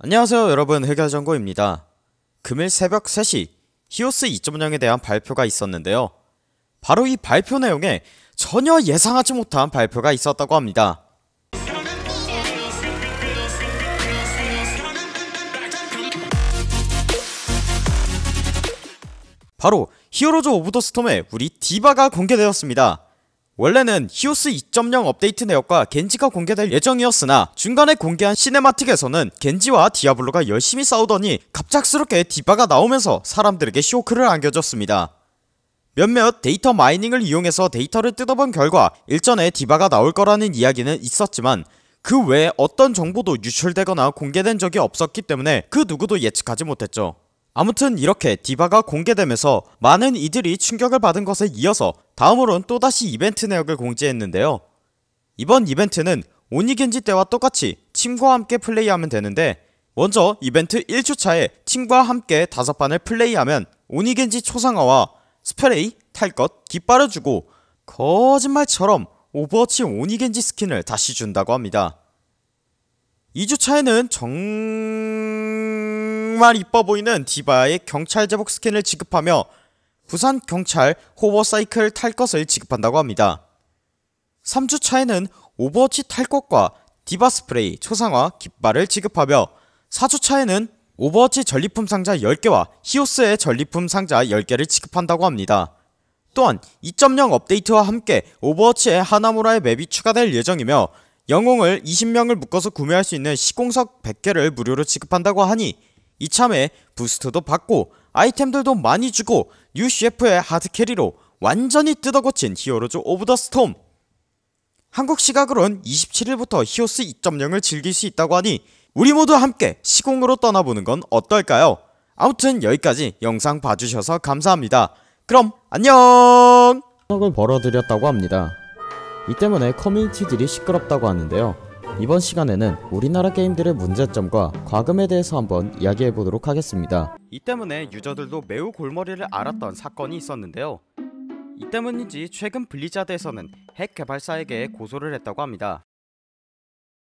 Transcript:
안녕하세요 여러분. 흑야정고입니다. 금일 새벽 3시 히오스 2.0에 대한 발표가 있었는데요. 바로 이 발표 내용에 전혀 예상하지 못한 발표가 있었다고 합니다. 바로 히어로즈 오브 더 스톰의 우리 디바가 공개되었습니다 원래는 히오스 2.0 업데이트 내역과 겐지가 공개될 예정이었으나 중간에 공개한 cinematic에서는 겐지와 디아블로가 열심히 싸우더니 갑작스럽게 디바가 나오면서 사람들에게 쇼크를 안겨줬습니다. 몇몇 데이터 마이닝을 이용해서 데이터를 뜯어본 결과 일전에 디바가 나올 거라는 이야기는 있었지만 그 외에 어떤 정보도 유출되거나 공개된 적이 없었기 때문에 그 누구도 예측하지 못했죠. 아무튼 이렇게 디바가 공개되면서 많은 이들이 충격을 받은 것에 이어서 다음으론 또다시 이벤트 내역을 공지했는데요. 이번 이벤트는 오니겐지 때와 똑같이 팀과 함께 플레이하면 되는데 먼저 이벤트 1주차에 팀과 함께 다섯 판을 플레이하면 오니겐지 초상화와 스프레이, 탈것, 깃발을 주고 거짓말처럼 오버워치 오니겐지 스킨을 다시 준다고 합니다. 2주차에는 정 말 이뻐 보이는 디바의 경찰 제복 스킨을 지급하며 부산 경찰 hovercycle 탈 것을 지급한다고 합니다. 3주 차에는 오버워치 탈 것과 디바 스프레이, 초상화, 깃발을 지급하며 4주 차에는 오버워치 전리품 상자 10개와 히오스의 전리품 상자 10개를 지급한다고 합니다. 또한 2.0 업데이트와 함께 오버워치에 하나무라의 맵이 추가될 예정이며 영웅을 20명을 묶어서 구매할 수 있는 시공석 100개를 무료로 지급한다고 하니 이참에 boost도 받고 아이템들도 많이 주고 UCF의 hard carry로 완전히 뜯어고친 히어로즈 오브 더 스톰 한국 시각으론 27일부터 히오스 2.0을 즐길 수 있다고 하니 우리 모두 함께 시공으로 떠나보는 건 어떨까요? 아무튼 여기까지 영상 봐주셔서 감사합니다. 그럼 안녕! 을 벌어들였다고 합니다. 이 때문에 커뮤니티들이 시끄럽다고 하는데요. 이번 시간에는 우리나라 게임들의 문제점과 과금에 대해서 한번 이야기해 보도록 하겠습니다. 이 때문에 유저들도 매우 골머리를 앓았던 사건이 있었는데요. 이 때문인지 최근 블리자드에서는 핵 개발사에게 고소를 했다고 합니다.